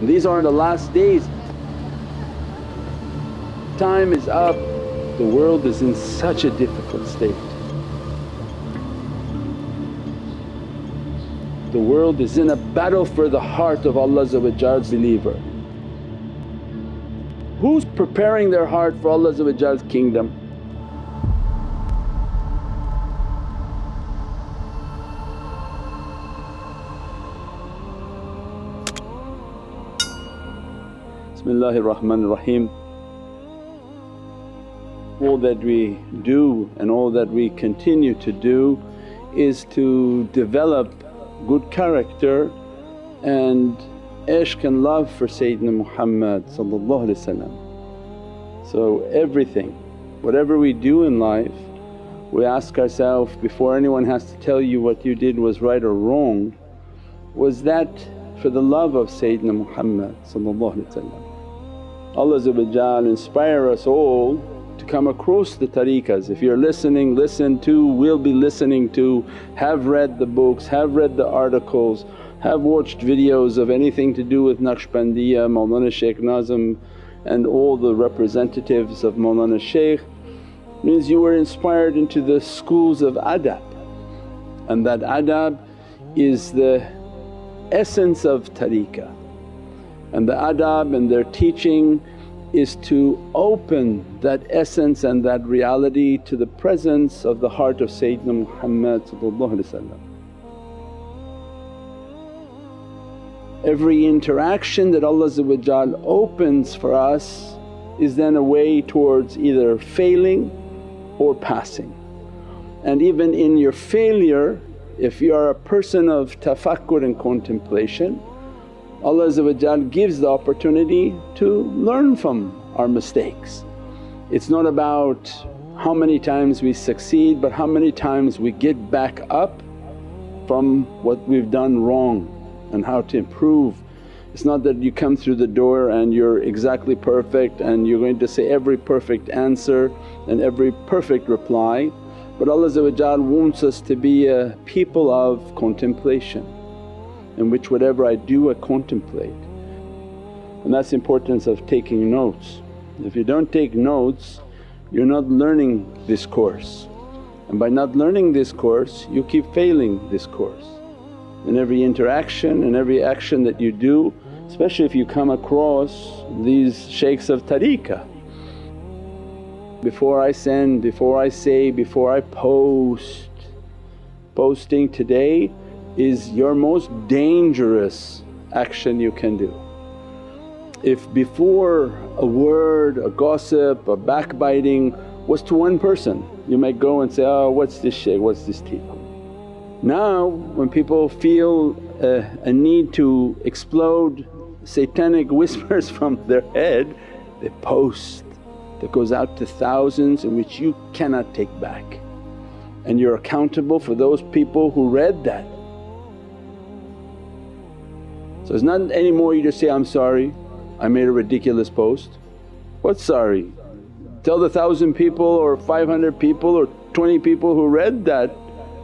These are the last days. Time is up, the world is in such a difficult state. The world is in a battle for the heart of Allah's believer. Who's preparing their heart for Allah's kingdom? Bismillahir Rahmanir Rahim. All that we do and all that we continue to do is to develop good character and ishq and love for Sayyidina Muhammad So everything, whatever we do in life we ask ourselves before anyone has to tell you what you did was right or wrong, was that for the love of Sayyidina Muhammad Allah inspire us all to come across the tariqas. If you're listening, listen to, will be listening to, have read the books, have read the articles, have watched videos of anything to do with Naqshbandiya, Mawlana Shaykh Nazim and all the representatives of Mawlana Shaykh means you were inspired into the schools of adab. And that adab is the essence of tariqah and the adab and their teaching is to open that essence and that reality to the presence of the heart of Sayyidina Muhammad Every interaction that Allah opens for us is then a way towards either failing or passing. And even in your failure if you are a person of tafakkur and contemplation Allah gives the opportunity to learn from our mistakes. It's not about how many times we succeed but how many times we get back up from what we've done wrong and how to improve. It's not that you come through the door and you're exactly perfect and you're going to say every perfect answer and every perfect reply but Allah wants us to be a people of contemplation in which whatever I do I contemplate. And that's the importance of taking notes. If you don't take notes you're not learning this course and by not learning this course you keep failing this course. In every interaction and every action that you do especially if you come across these shaykhs of tariqah. Before I send, before I say, before I post, posting today is your most dangerous action you can do. If before a word, a gossip, a backbiting was to one person, you might go and say, oh what's this shaykh, what's this teacher. Now when people feel a, a need to explode satanic whispers from their head, they post that goes out to thousands in which you cannot take back and you're accountable for those people who read that. So it's not anymore you just say, I'm sorry, I made a ridiculous post. What's sorry? Tell the thousand people or 500 people or 20 people who read that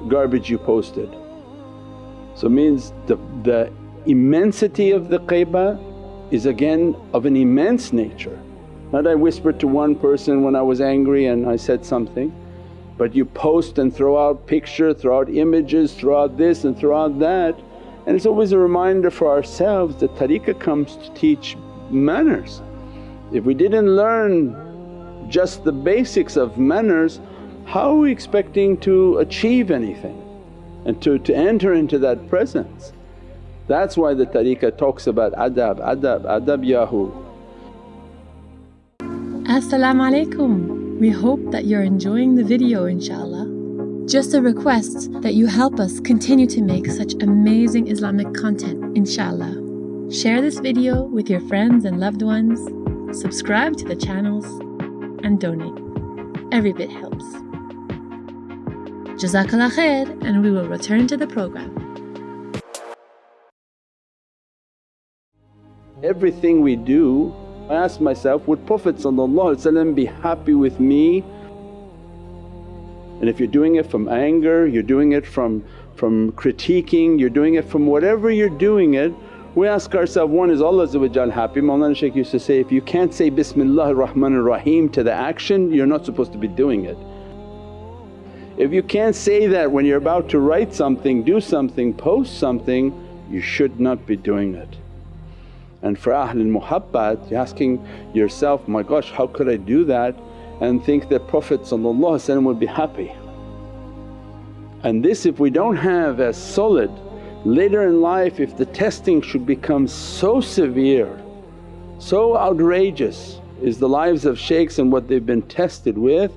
garbage you posted. So it means the, the immensity of the ghaibah is again of an immense nature. Not I whispered to one person when I was angry and I said something but you post and throw out picture, throw out images, throw out this and throw out that and it's always a reminder for ourselves that tariqah comes to teach manners. If we didn't learn just the basics of manners how are we expecting to achieve anything and to, to enter into that presence. That's why the tariqah talks about adab, adab, adab yahu. As-salamu alaykum. We hope that you're enjoying the video inshaAllah. Just a request that you help us continue to make such amazing Islamic content inshaAllah. Share this video with your friends and loved ones, subscribe to the channels and donate. Every bit helps. Jazakallah khair and we will return to the program. Everything we do, I ask myself, would Prophet be happy with me? And if you're doing it from anger, you're doing it from, from critiquing, you're doing it from whatever you're doing it, We ask ourselves, one is Allah happy? Mawlana Shaykh used to say, if you can't say Bismillahir Rahmanir Rahim to the action you're not supposed to be doing it. If you can't say that when you're about to write something, do something, post something, you should not be doing it. And for Ahlul Muhabbat you're asking yourself, my gosh how could I do that and think that Prophet would be happy. And this if we don't have as solid Later in life if the testing should become so severe, so outrageous is the lives of shaykhs and what they've been tested with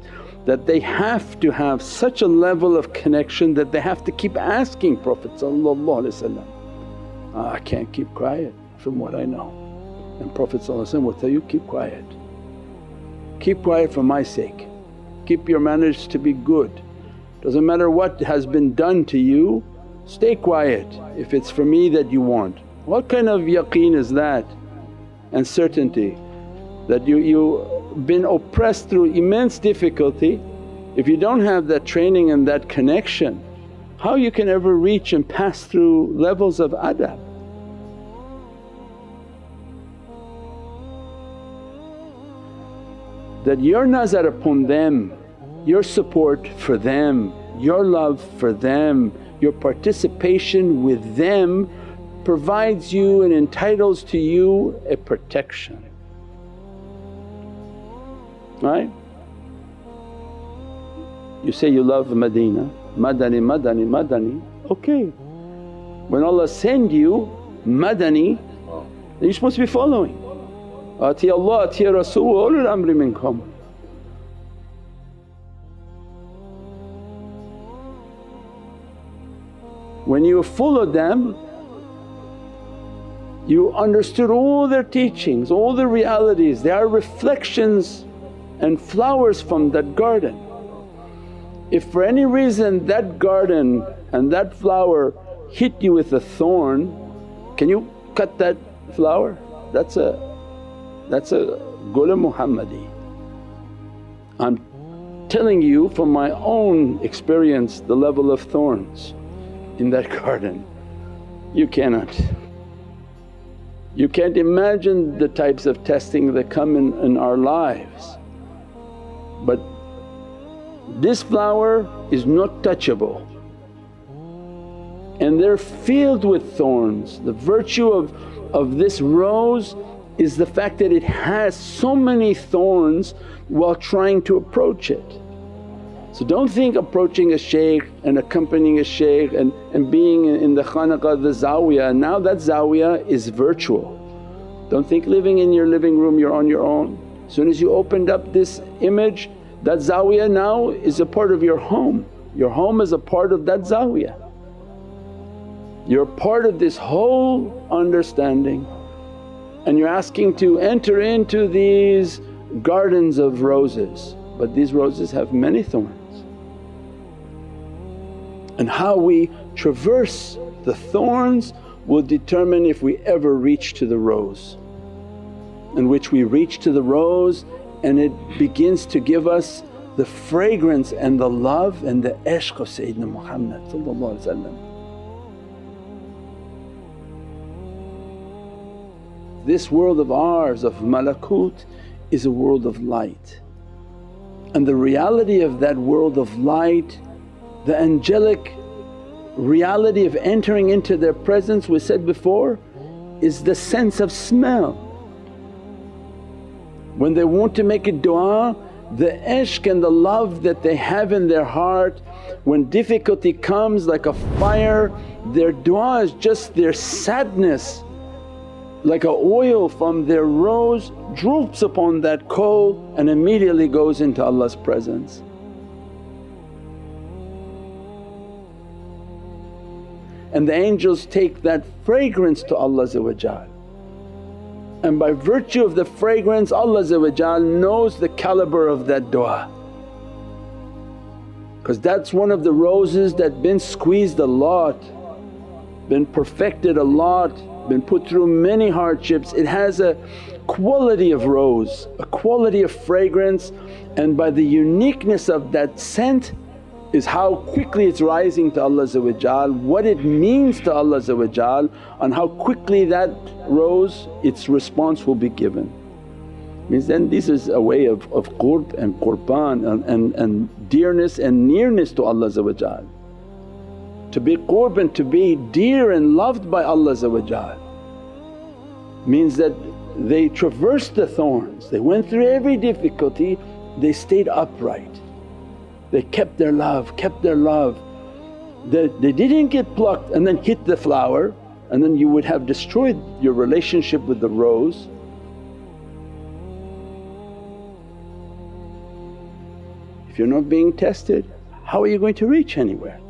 that they have to have such a level of connection that they have to keep asking Prophet ah, I can't keep quiet from what I know. And Prophet will tell you, keep quiet, keep quiet for my sake, keep your manners to be good. Doesn't matter what has been done to you Stay quiet if it's for me that you want. What kind of yaqeen is that and certainty that you, you been oppressed through immense difficulty. If you don't have that training and that connection, how you can ever reach and pass through levels of adab? That your nazar upon them, your support for them, your love for them, your participation with them provides you and entitles to you a protection, right? You say you love Medina, Madani, Madani, Madani, okay. When Allah send you Madani you're supposed to be following. Ati Allah, ati Rasul ulul amri minkum. When you followed them you understood all their teachings, all the realities, they are reflections and flowers from that garden. If for any reason that garden and that flower hit you with a thorn, can you cut that flower? That's a that's a gul Muhammadi. I'm telling you from my own experience the level of thorns in that garden. You cannot. You can't imagine the types of testing that come in, in our lives. But this flower is not touchable and they're filled with thorns. The virtue of, of this rose is the fact that it has so many thorns while trying to approach it. So don't think approaching a shaykh and accompanying a shaykh and, and being in the khanaqah, the zawiyah, now that zawiyah is virtual. Don't think living in your living room you're on your own. As soon as you opened up this image that zawiyah now is a part of your home, your home is a part of that zawiyah. You're part of this whole understanding and you're asking to enter into these gardens of roses. But these roses have many thorns. And how we traverse the thorns will determine if we ever reach to the rose. In which we reach to the rose and it begins to give us the fragrance and the love and the ishq of Sayyidina Muhammad This world of ours of malakut is a world of light and the reality of that world of light the angelic reality of entering into their presence we said before is the sense of smell. When they want to make a du'a the ishq and the love that they have in their heart when difficulty comes like a fire their du'a is just their sadness like a oil from their rose droops upon that coal and immediately goes into Allah's presence. and the angels take that fragrance to Allah and by virtue of the fragrance Allah knows the caliber of that du'a. Because that's one of the roses that been squeezed a lot, been perfected a lot, been put through many hardships. It has a quality of rose, a quality of fragrance and by the uniqueness of that scent is how quickly it's rising to Allah what it means to Allah and how quickly that rose its response will be given. Means then this is a way of, of qurb and qurban and, and, and dearness and nearness to Allah To be qurb and to be dear and loved by Allah means that they traversed the thorns, they went through every difficulty, they stayed upright. They kept their love, kept their love. They, they didn't get plucked and then hit the flower and then you would have destroyed your relationship with the rose. If you're not being tested, how are you going to reach anywhere?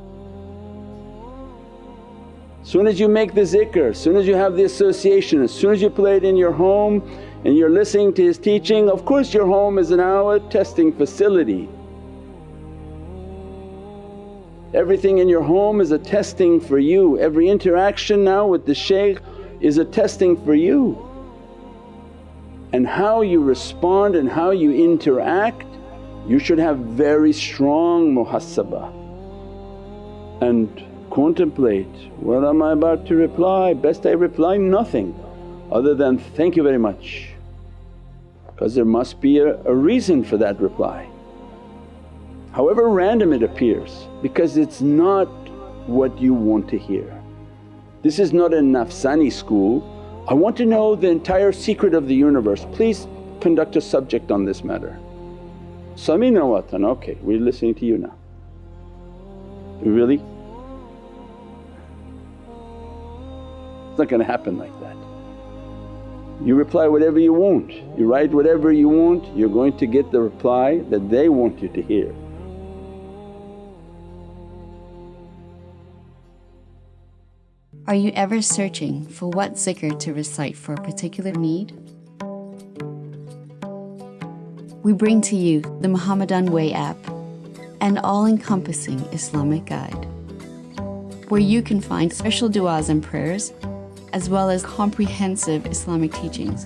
As soon as you make the zikr, as soon as you have the association, as soon as you play it in your home and you're listening to his teaching, of course your home is now a testing facility. Everything in your home is a testing for you, every interaction now with the shaykh is a testing for you. And how you respond and how you interact, you should have very strong muhasabah and contemplate, what am I about to reply? Best I reply nothing other than, thank you very much because there must be a, a reason for that reply. However random it appears because it's not what you want to hear. This is not a nafsani school, I want to know the entire secret of the universe, please conduct a subject on this matter. Sami'na wa ata'na, okay we're listening to you now. Really? It's not going to happen like that. You reply whatever you want, you write whatever you want, you're going to get the reply that they want you to hear. Are you ever searching for what zikr to recite for a particular need? We bring to you the Muhammadan Way app, an all encompassing Islamic guide, where you can find special du'as and prayers as well as comprehensive Islamic teachings.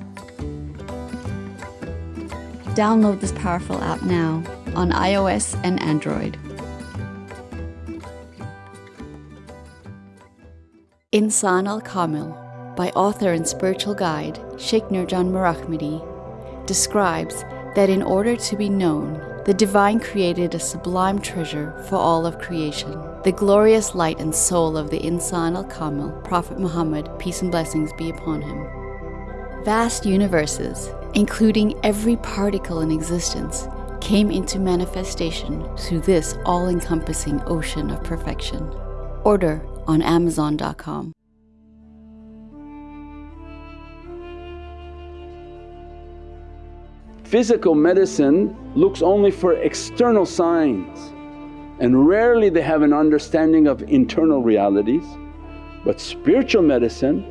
Download this powerful app now on iOS and Android. Insan al Kamil by author and spiritual guide Sheikh Nurjan Mirahmadi describes that in order to be known, the Divine created a sublime treasure for all of creation, the glorious light and soul of the Insan al Kamil, Prophet Muhammad, peace and blessings be upon him. Vast universes, including every particle in existence, came into manifestation through this all encompassing ocean of perfection. Order on Amazon.com. Physical medicine looks only for external signs and rarely they have an understanding of internal realities. But spiritual medicine,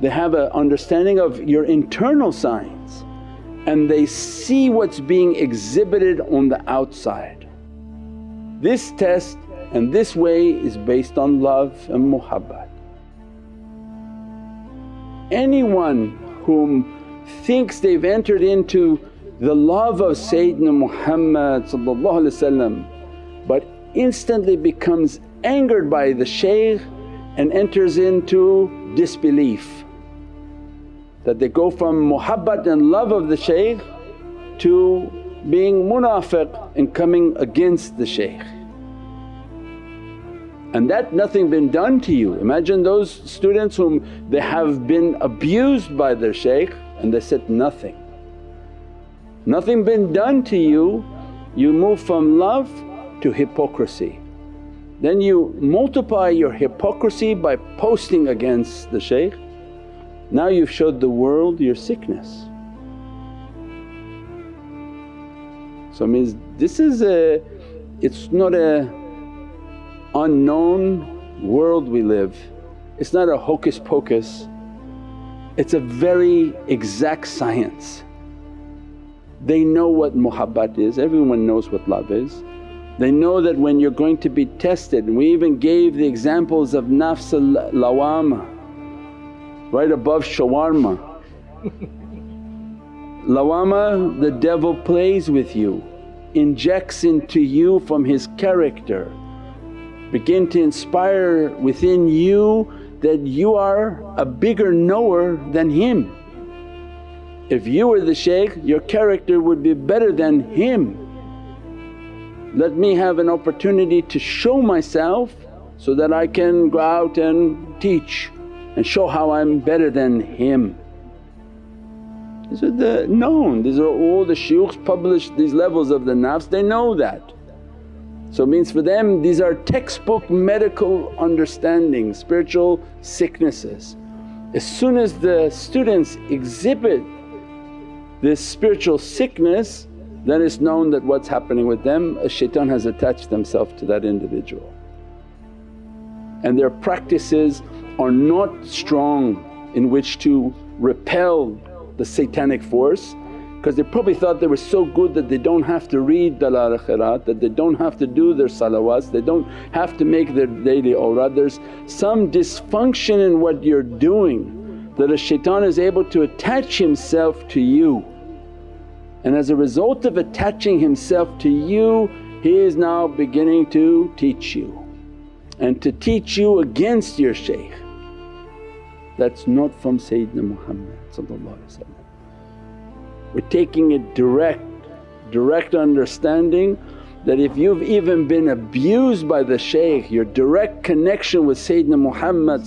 they have an understanding of your internal signs and they see what's being exhibited on the outside. This test and this way is based on love and muhabbat. Anyone whom thinks they've entered into the love of Sayyidina Muhammad but instantly becomes angered by the shaykh and enters into disbelief. That they go from muhabbat and love of the shaykh to being munafiq and coming against the shaykh. And that nothing been done to you. Imagine those students whom they have been abused by their shaykh and they said nothing. Nothing been done to you, you move from love to hypocrisy. Then you multiply your hypocrisy by posting against the shaykh. Now you've showed the world your sickness. So means this is a… it's not a unknown world we live, it's not a hocus pocus, it's a very exact science. They know what muhabbat is, everyone knows what love is. They know that when you're going to be tested we even gave the examples of nafs al-lawama right above shawarma. lawama the devil plays with you injects into you from his character. Begin to inspire within you that you are a bigger knower than him. If you were the shaykh your character would be better than him. Let me have an opportunity to show myself so that I can go out and teach and show how I'm better than him. These are the known, these are all the shuyukhs published these levels of the nafs, they know that. So means for them these are textbook medical understanding, spiritual sicknesses. As soon as the students exhibit this spiritual sickness then it's known that what's happening with them, a shaitan has attached themselves to that individual. And their practices are not strong in which to repel the satanic force because they probably thought they were so good that they don't have to read Dalail Khairat, that they don't have to do their salawats, they don't have to make their daily awrad. There's some dysfunction in what you're doing that a shaitan is able to attach himself to you. And as a result of attaching himself to you, he is now beginning to teach you and to teach you against your shaykh. That's not from Sayyidina Muhammad We're taking a direct, direct understanding that if you've even been abused by the shaykh, your direct connection with Sayyidina Muhammad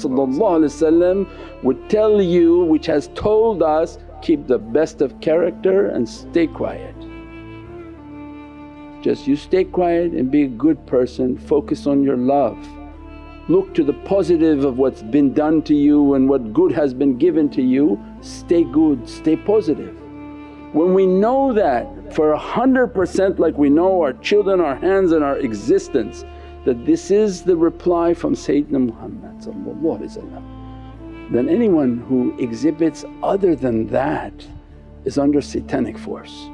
would tell you, which has told us, keep the best of character and stay quiet. Just you stay quiet and be a good person, focus on your love. Look to the positive of what's been done to you and what good has been given to you, stay good, stay positive. When we know that for a hundred percent like we know our children, our hands and our existence that this is the reply from Sayyidina Muhammad then anyone who exhibits other than that is under satanic force.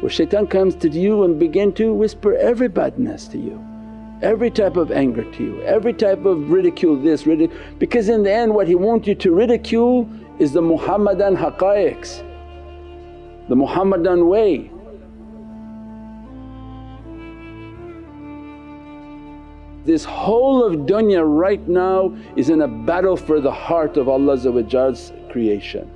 Where shaitan comes to you and begin to whisper every badness to you every type of anger to you, every type of ridicule this, ridicule because in the end what he wants you to ridicule is the Muhammadan haqqaiqs, the Muhammadan way. This whole of dunya right now is in a battle for the heart of Allah's creation.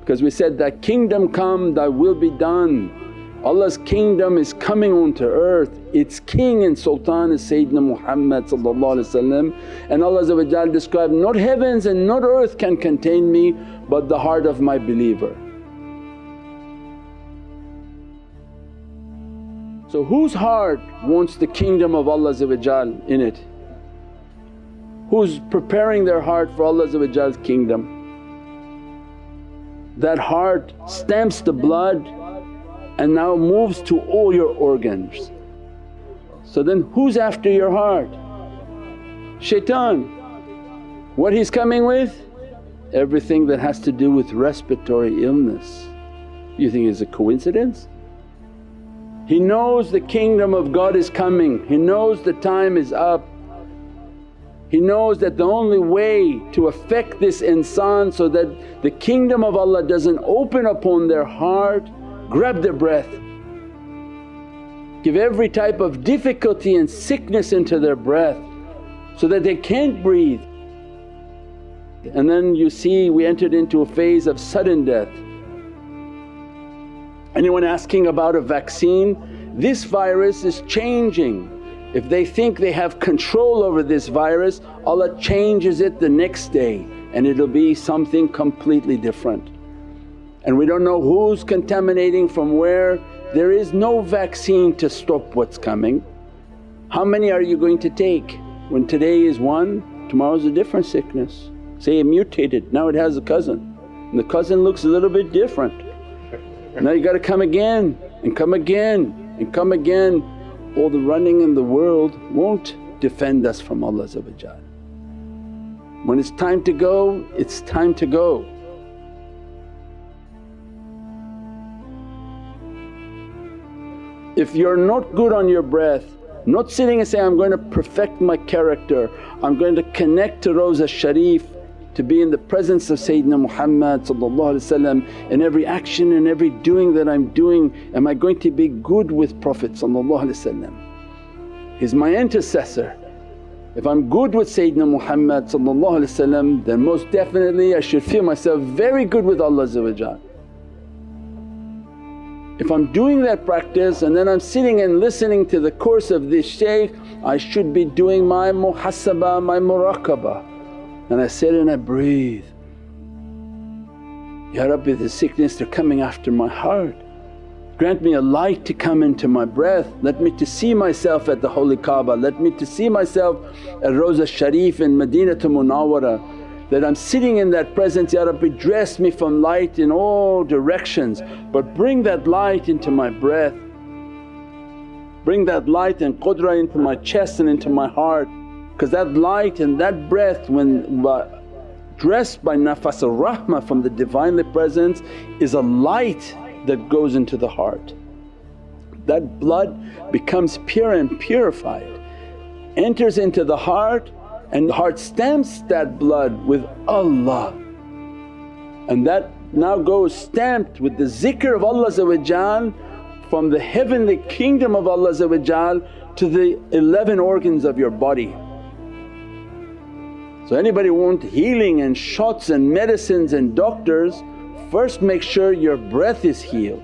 Because we said, Thy kingdom come, Thy will be done. Allah's kingdom is coming onto earth, its king and sultan is Sayyidina Muhammad and Allah described, not heavens and not earth can contain me but the heart of my believer. So whose heart wants the kingdom of Allah in it? Who's preparing their heart for Allah's kingdom? That heart stamps the blood and now moves to all your organs. So then who's after your heart? Shaitan. What he's coming with? Everything that has to do with respiratory illness. You think it's a coincidence? He knows the kingdom of God is coming, he knows the time is up. He knows that the only way to affect this insan so that the kingdom of Allah doesn't open upon their heart grab their breath, give every type of difficulty and sickness into their breath so that they can't breathe. And then you see we entered into a phase of sudden death. Anyone asking about a vaccine? This virus is changing. If they think they have control over this virus, Allah changes it the next day and it'll be something completely different and we don't know who's contaminating from where. There is no vaccine to stop what's coming. How many are you going to take? When today is one, tomorrow's a different sickness. Say it mutated, now it has a cousin and the cousin looks a little bit different. Now you gotta come again and come again and come again. All the running in the world won't defend us from Allah When it's time to go, it's time to go. If you're not good on your breath, not sitting and saying, I'm going to perfect my character, I'm going to connect to Rawza Sharif to be in the presence of Sayyidina Muhammad in every action and every doing that I'm doing am I going to be good with Prophet He's my intercessor. If I'm good with Sayyidina Muhammad then most definitely I should feel myself very good with Allah if I'm doing that practice and then I'm sitting and listening to the course of this shaykh, I should be doing my muhasabah, my muraqabah. And I sit and I breathe, Ya Rabbi the sickness they're coming after my heart. Grant me a light to come into my breath, let me to see myself at the holy Kaaba, let me to see myself at Rawza Sharif in Madinatul Munawwara. That I'm sitting in that presence, Ya Rabbi dress me from light in all directions but bring that light into my breath. Bring that light and qudra into my chest and into my heart because that light and that breath when dressed by nafas al-rahmah from the Divinely Presence is a light that goes into the heart. That blood becomes pure and purified, enters into the heart and the heart stamps that blood with Allah and that now goes stamped with the zikr of Allah from the heavenly kingdom of Allah to the 11 organs of your body. So anybody want healing and shots and medicines and doctors, first make sure your breath is healed.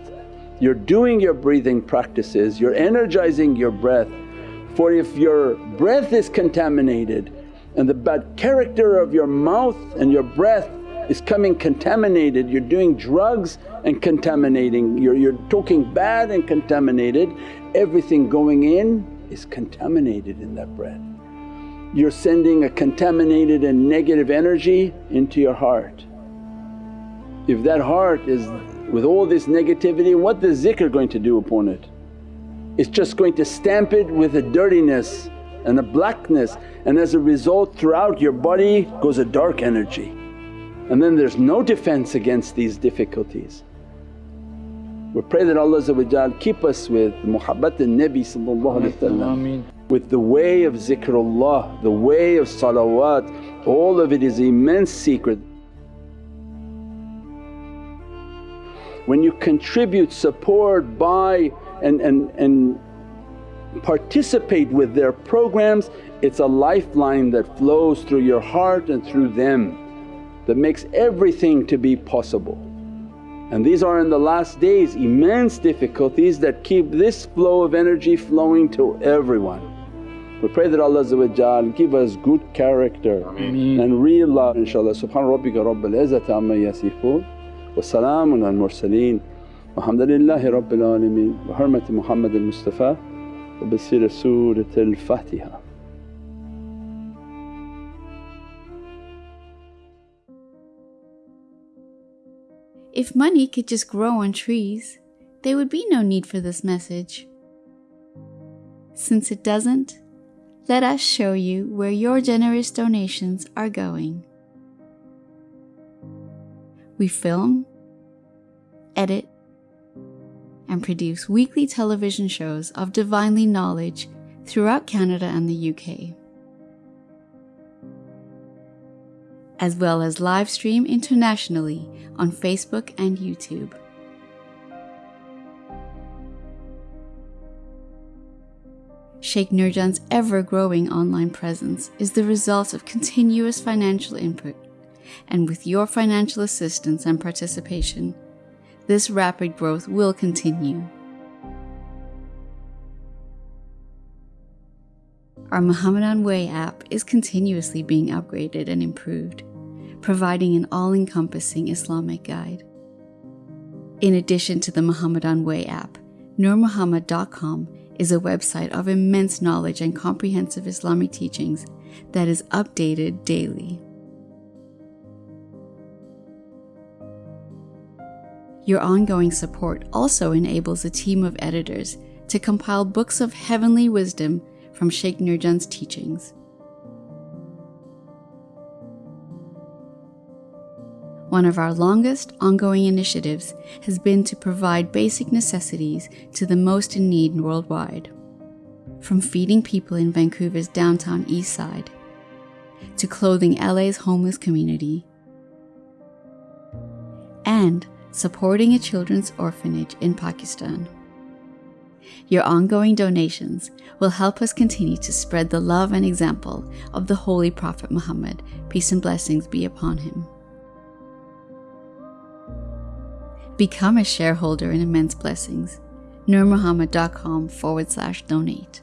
You're doing your breathing practices, you're energizing your breath. For if your breath is contaminated and the bad character of your mouth and your breath is coming contaminated, you're doing drugs and contaminating, you're, you're talking bad and contaminated, everything going in is contaminated in that breath. You're sending a contaminated and negative energy into your heart. If that heart is with all this negativity, what the zikr going to do upon it? It's just going to stamp it with a dirtiness and a blackness and as a result throughout your body goes a dark energy and then there's no defense against these difficulties. We pray that Allah keep us with muhabbat al-Nabi with the way of zikrullah, the way of salawat, all of it is immense secret. When you contribute, support, buy and, and, and participate with their programs, it's a lifeline that flows through your heart and through them that makes everything to be possible. And these are in the last days immense difficulties that keep this flow of energy flowing to everyone. We pray that Allah give us good character Ameen. and real love inshaAllah. Subhana rabbika rabbil izzati amma yasifoon wa salaamun al mursaleen walhamdulillahi rabbil alameen wa hurmati Muhammad al-Mustafa wa bisir Surat al-Fatiha. If money could just grow on trees, there would be no need for this message. Since it doesn't, let us show you where your generous donations are going. We film, edit, and produce weekly television shows of divinely knowledge throughout Canada and the UK. As well as live stream internationally on Facebook and YouTube. Sheikh Nurjan's ever growing online presence is the result of continuous financial input, and with your financial assistance and participation, this rapid growth will continue. Our Muhammadan Way app is continuously being upgraded and improved providing an all encompassing Islamic guide. In addition to the Muhammadan Way app, NurMuhammad.com is a website of immense knowledge and comprehensive Islamic teachings that is updated daily. Your ongoing support also enables a team of editors to compile books of heavenly wisdom from Sheikh Nurjan's teachings. One of our longest ongoing initiatives has been to provide basic necessities to the most in need worldwide. From feeding people in Vancouver's downtown east side, to clothing LA's homeless community, and supporting a children's orphanage in Pakistan. Your ongoing donations will help us continue to spread the love and example of the Holy Prophet Muhammad, peace and blessings be upon him. Become a shareholder in Immense Blessings. NurMuhammad.com forward slash donate.